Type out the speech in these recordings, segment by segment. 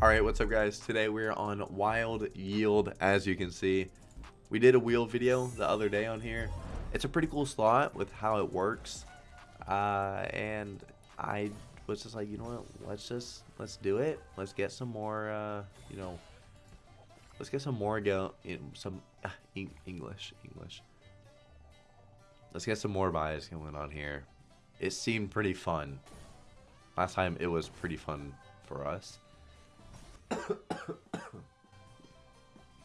Alright, what's up guys? Today we're on Wild Yield, as you can see. We did a wheel video the other day on here. It's a pretty cool slot with how it works. Uh, and I was just like, you know what, let's just, let's do it. Let's get some more, uh, you know, let's get some more go, in some, uh, English, English. Let's get some more buys going on here. It seemed pretty fun. Last time it was pretty fun for us.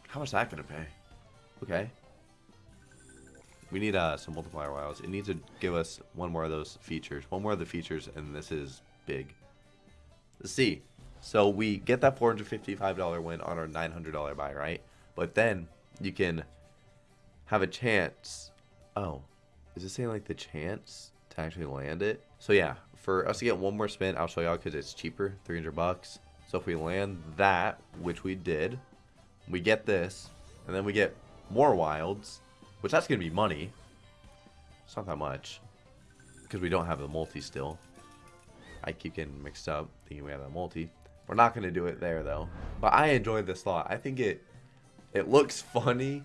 How much is that gonna pay? Okay. We need uh, some multiplier wilds. It needs to give us one more of those features. One more of the features, and this is big. Let's see. So we get that $455 win on our $900 buy, right? But then you can have a chance. Oh, is it saying like the chance to actually land it? So yeah, for us to get one more spin, I'll show y'all because it's cheaper, 300 bucks. So if we land that, which we did, we get this, and then we get more wilds, which that's going to be money. It's not that much, because we don't have the multi still. I keep getting mixed up, thinking we have the multi. We're not going to do it there, though. But I enjoyed this slot. I think it it looks funny,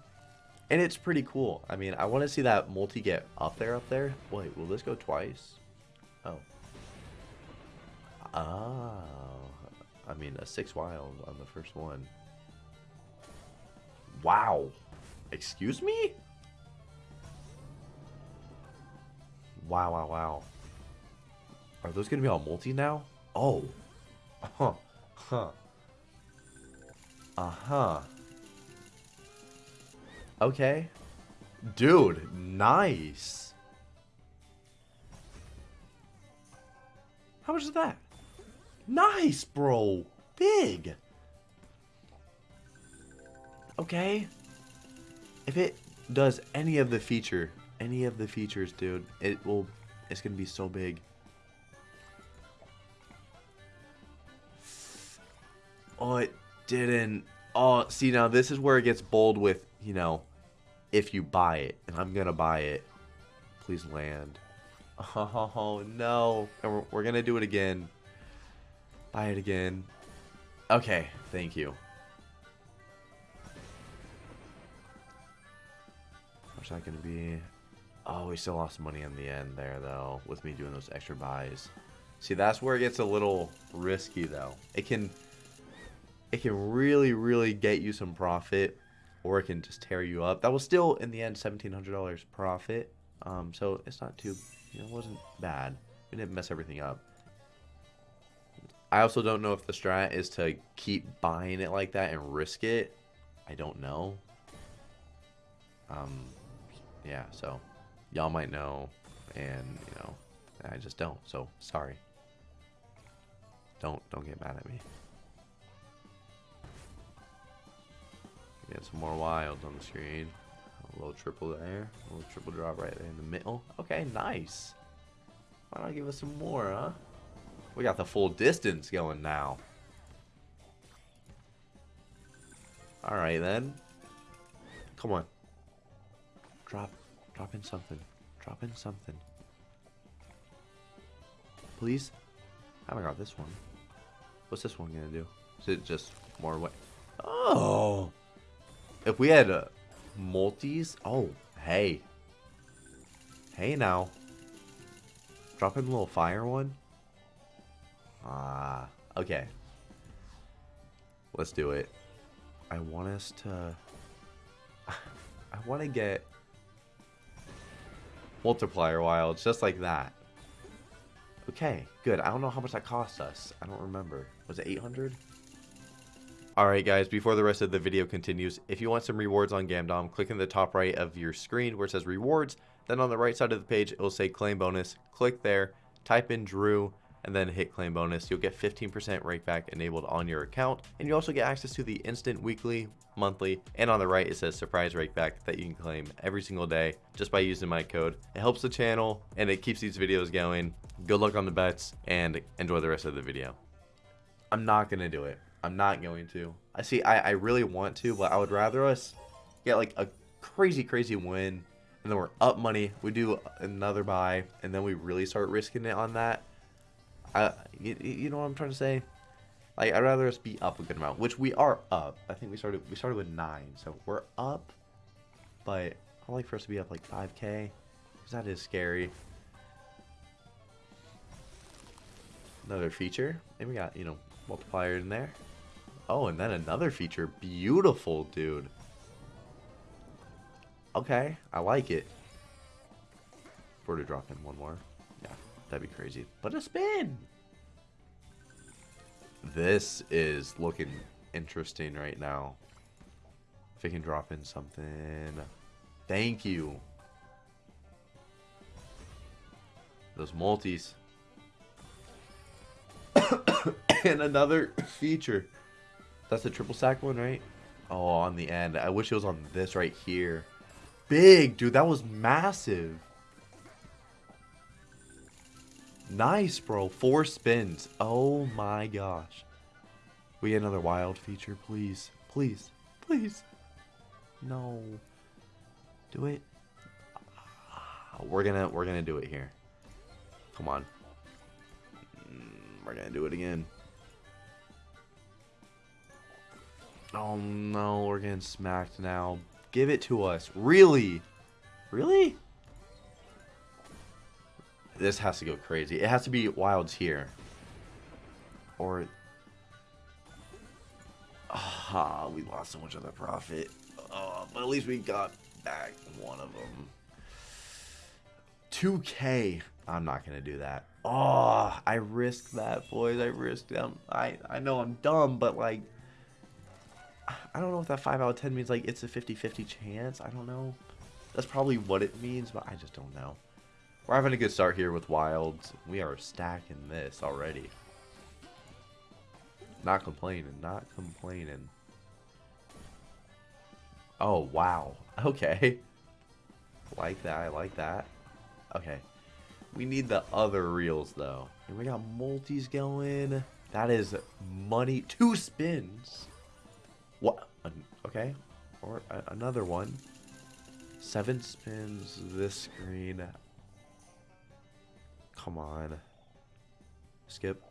and it's pretty cool. I mean, I want to see that multi get up there, up there. Wait, will this go twice? Oh. Oh. I mean, a six wild on the first one. Wow. Excuse me? Wow, wow, wow. Are those going to be all multi now? Oh. Huh. Huh. Uh-huh. Okay. Dude, nice. How much is that? Nice, bro. Big. Okay. If it does any of the feature, any of the features, dude, it will, it's going to be so big. Oh, it didn't. Oh, see, now this is where it gets bold with, you know, if you buy it. And I'm going to buy it. Please land. Oh, no. And we're, we're going to do it again. Buy it again. Okay, thank you. What's that to be? Oh, we still lost money in the end there, though, with me doing those extra buys. See, that's where it gets a little risky, though. It can, it can really, really get you some profit, or it can just tear you up. That was still, in the end, $1,700 profit. Um, so it's not too, you know, it wasn't bad. We didn't mess everything up. I also don't know if the strat is to keep buying it like that and risk it. I don't know. Um, yeah, so y'all might know, and you know, I just don't. So sorry. Don't don't get mad at me. Get some more wilds on the screen. A little triple there. A little triple drop right there in the middle. Okay, nice. Why not give us some more, huh? We got the full distance going now. Alright then. Come on. Drop. Drop in something. Drop in something. Please? I haven't got this one. What's this one gonna do? Is it just more what? Oh! If we had uh, multis... Oh, hey. Hey now. Drop in a little fire one. Ah, okay. Let's do it. I want us to... I want to get multiplier wilds just like that. Okay, good. I don't know how much that cost us. I don't remember. Was it 800? Alright guys, before the rest of the video continues, if you want some rewards on Gamdom, click in the top right of your screen where it says rewards. Then on the right side of the page, it will say claim bonus. Click there, type in Drew, and then hit claim bonus. You'll get 15% rakeback enabled on your account. And you also get access to the instant weekly, monthly, and on the right it says surprise rakeback that you can claim every single day just by using my code. It helps the channel and it keeps these videos going. Good luck on the bets and enjoy the rest of the video. I'm not going to do it. I'm not going to. I see, I, I really want to, but I would rather us get like a crazy, crazy win and then we're up money. We do another buy and then we really start risking it on that I, you, you know what I'm trying to say? Like I'd rather us be up a good amount, which we are up. I think we started we started with nine, so we're up. But I like for us to be up like 5k, because that is scary. Another feature, and we got you know multiplier in there. Oh, and then another feature, beautiful, dude. Okay, I like it. We're to drop in one more, that'd be crazy. But a spin. This is looking interesting right now. If we can drop in something. Thank you. Those multis. and another feature. That's the triple sack one, right? Oh, on the end. I wish it was on this right here. Big, dude. That was massive. Nice, bro. Four spins. Oh my gosh. We get another wild feature, please. Please. Please. No. Do it. We're gonna we're gonna do it here. Come on. Mm, we're gonna do it again. Oh no, we're getting smacked now. Give it to us. Really? Really? This has to go crazy. It has to be wilds here. Or... Ah, we lost so much of the profit. Oh, but at least we got back one of them. 2k. I'm not going to do that. Oh, I risked that, boys. I risked them. I, I know I'm dumb, but like... I don't know if that 5 out of 10 means like it's a 50-50 chance. I don't know. That's probably what it means, but I just don't know. We're having a good start here with Wilds. We are stacking this already. Not complaining, not complaining. Oh, wow. Okay. Like that, I like that. Okay. We need the other reels, though. And we got multis going. That is money. Two spins. What? Okay. Or another one. Seven spins this screen. Come on. Skip.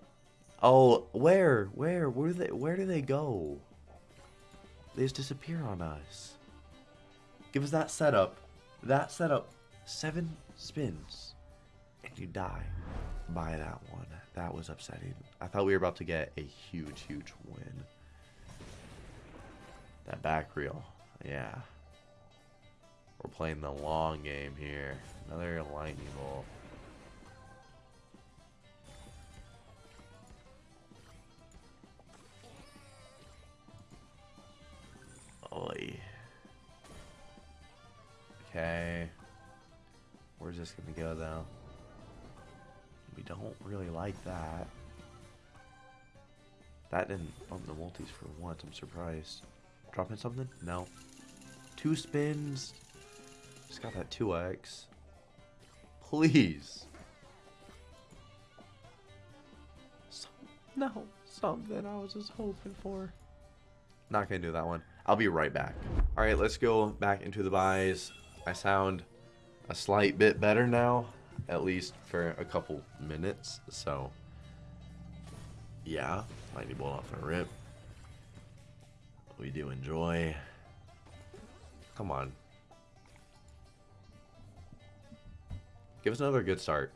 Oh, where? Where? Where do they where do they go? They just disappear on us. Give us that setup. That setup. Seven spins. And you die by that one. That was upsetting. I thought we were about to get a huge, huge win. That back reel. Yeah. We're playing the long game here. Another lightning bolt. Okay. Where's this gonna go though? We don't really like that. That didn't bump the multis for once, I'm surprised. Dropping something? No. Two spins. Just got that 2x. Please. no, something I was just hoping for. Not gonna do that one. I'll be right back. All right, let's go back into the buys. I sound a slight bit better now, at least for a couple minutes. So, yeah, lightning bolt off a rip. We do enjoy. Come on. Give us another good start.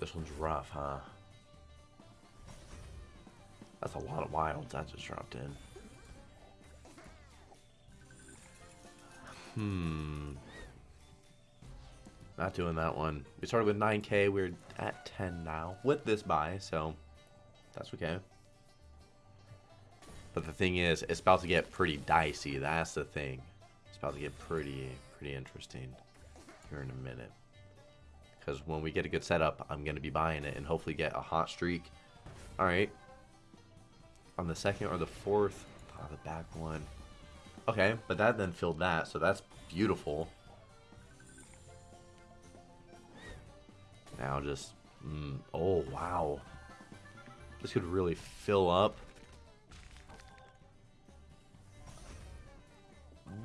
This one's rough, huh? That's a lot of wilds I just dropped in. Hmm. Not doing that one. We started with 9k. We're at 10 now with this buy, so that's okay. But the thing is, it's about to get pretty dicey. That's the thing. It's about to get pretty, pretty interesting here in a minute because when we get a good setup, I'm going to be buying it and hopefully get a hot streak. All right. On the second or the fourth, oh, the back one. Okay, but that then filled that, so that's beautiful. Now just, mm, oh wow. This could really fill up.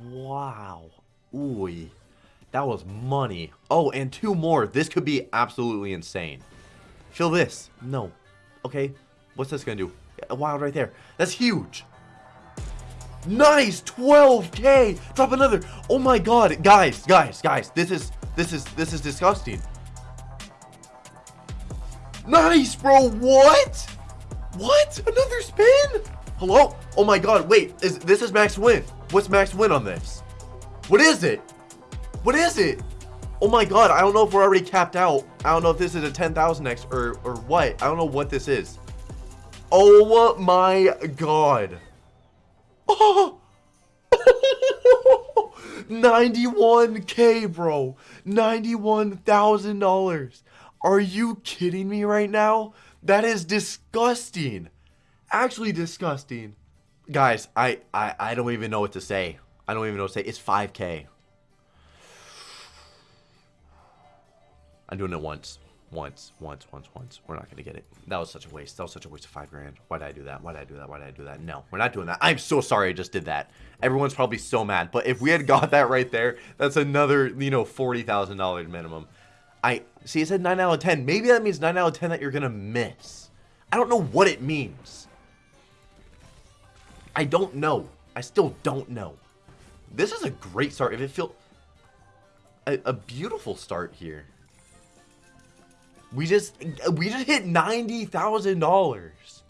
Wow. Ooh. That was money. Oh, and two more. This could be absolutely insane. Feel this. No. Okay. What's this going to do? A wild right there. That's huge. Nice. 12k. Drop another. Oh my god. Guys, guys, guys. This is this is this is disgusting. Nice, bro. What? What? Another spin? Hello? Oh my god. Wait. Is this is max win? What's max win on this? What is it? What is it? Oh my god, I don't know if we're already capped out. I don't know if this is a 10,000x or, or what. I don't know what this is. Oh my god. Oh. 91k, bro. $91,000. Are you kidding me right now? That is disgusting. Actually disgusting. Guys, I, I, I don't even know what to say. I don't even know what to say. It's 5k. I'm doing it once. Once, once, once, once. We're not going to get it. That was such a waste. That was such a waste of five grand. Why did I do that? Why did I do that? Why did I do that? No, we're not doing that. I'm so sorry I just did that. Everyone's probably so mad. But if we had got that right there, that's another, you know, $40,000 minimum. I See, it said 9 out of 10. Maybe that means 9 out of 10 that you're going to miss. I don't know what it means. I don't know. I still don't know. This is a great start. If it feel a, a beautiful start here. We just we just hit ninety thousand dollars.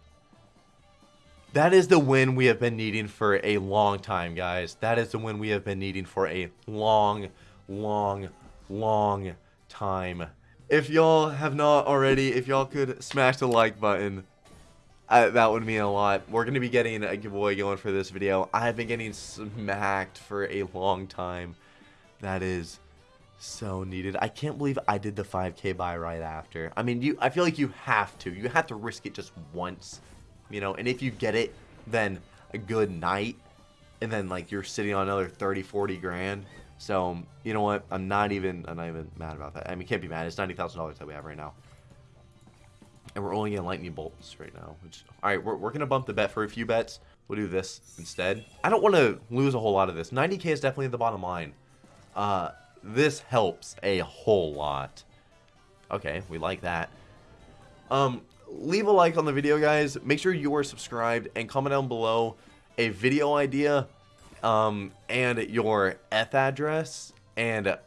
That is the win we have been needing for a long time, guys. That is the win we have been needing for a long, long, long time. If y'all have not already, if y'all could smash the like button, uh, that would mean a lot. We're going to be getting a giveaway going for this video. I have been getting smacked for a long time. That is so needed. I can't believe I did the 5k buy right after. I mean, you. I feel like you have to. You have to risk it just once, you know. And if you get it, then a good night, and then like you're sitting on another 30, 40 grand. So you know what? I'm not even. I'm not even mad about that. I mean, can't be mad. It's ninety thousand dollars that we have right now. And we're only getting lightning bolts right now. Which, all right, we're, we're going to bump the bet for a few bets. We'll do this instead. I don't want to lose a whole lot of this. 90k is definitely the bottom line. Uh, this helps a whole lot. Okay, we like that. Um, leave a like on the video, guys. Make sure you are subscribed and comment down below a video idea um, and your Eth address, and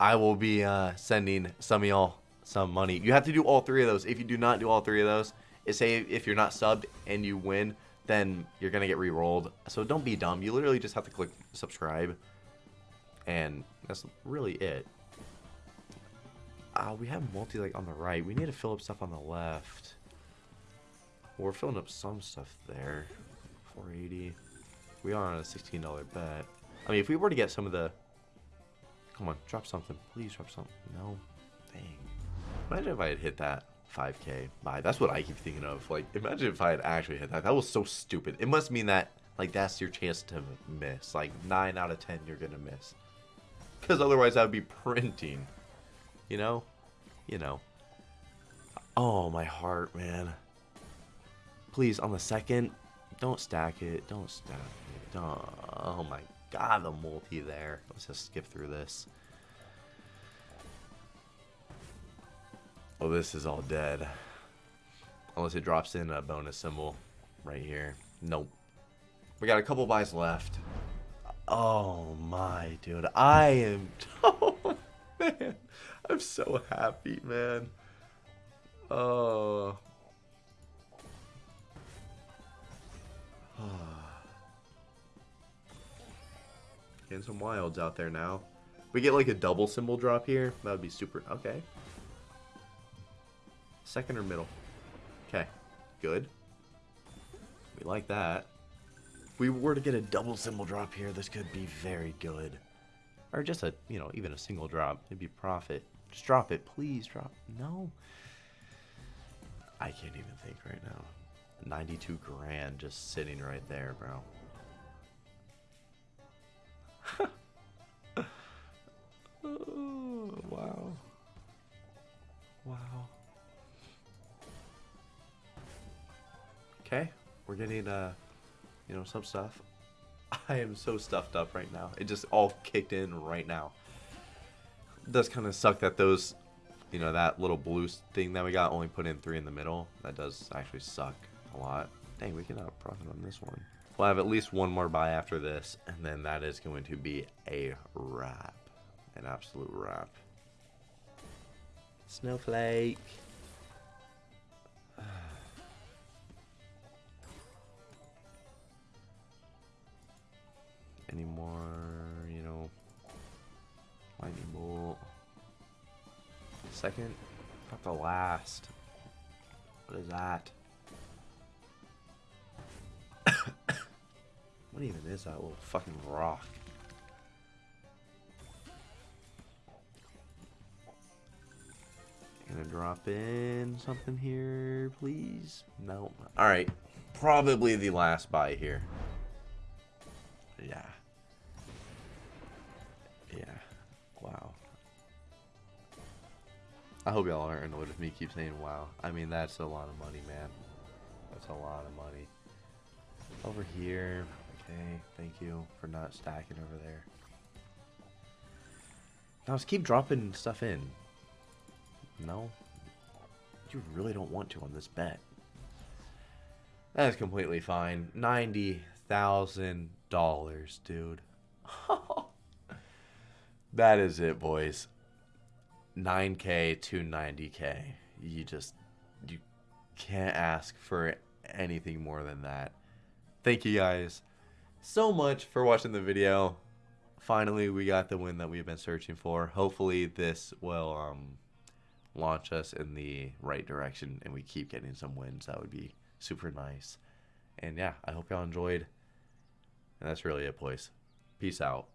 I will be uh, sending some of y'all some money. You have to do all three of those. If you do not do all three of those, say if you're not subbed and you win, then you're gonna get re-rolled. So don't be dumb. You literally just have to click subscribe, and that's really it. Uh, we have multi like on the right. We need to fill up stuff on the left. we're filling up some stuff there. 480. We are on a $16 bet. I mean, if we were to get some of the... Come on, drop something. Please drop something. No. Dang. Imagine if I had hit that 5k buy. That's what I keep thinking of. Like, imagine if I had actually hit that. That was so stupid. It must mean that, like, that's your chance to miss. Like, 9 out of 10 you're going to miss. Because otherwise I would be printing. You know? You know. Oh, my heart, man. Please, on the second, don't stack it. Don't stack it. Don't. Oh, my God, the multi there. Let's just skip through this. Oh, this is all dead. Unless it drops in a bonus symbol right here. Nope. We got a couple buys left. Oh my, dude. I am... Oh, man. I'm so happy, man. Oh. Getting some wilds out there now. We get like a double symbol drop here. That would be super... Okay. Second or middle? Okay. Good. We like that. We were to get a double symbol drop here, this could be very good. Or just a, you know, even a single drop. It'd be profit. Just drop it. Please drop. No. I can't even think right now. 92 grand just sitting right there, bro. oh, wow. Wow. Okay, we're getting, uh, you know, some stuff. I am so stuffed up right now. It just all kicked in right now. It does kind of suck that those, you know, that little blue thing that we got only put in three in the middle. That does actually suck a lot. Dang, we can out profit on this one. We'll have at least one more buy after this, and then that is going to be a wrap. An absolute wrap. Snowflake. Any more, you know, lightning bolt. Second, not the last. What is that? what even is that little fucking rock? Gonna drop in something here, please? No. Alright. Probably the last buy here. I hope y'all aren't annoyed with me keep saying wow. I mean, that's a lot of money, man. That's a lot of money. Over here. Okay, thank you for not stacking over there. Now let's keep dropping stuff in. No? You really don't want to on this bet. That is completely fine. $90,000, dude. that is it, boys. 9K to 90K. You just, you can't ask for anything more than that. Thank you guys so much for watching the video. Finally, we got the win that we've been searching for. Hopefully, this will um, launch us in the right direction and we keep getting some wins. That would be super nice. And yeah, I hope y'all enjoyed. And that's really it, boys. Peace out.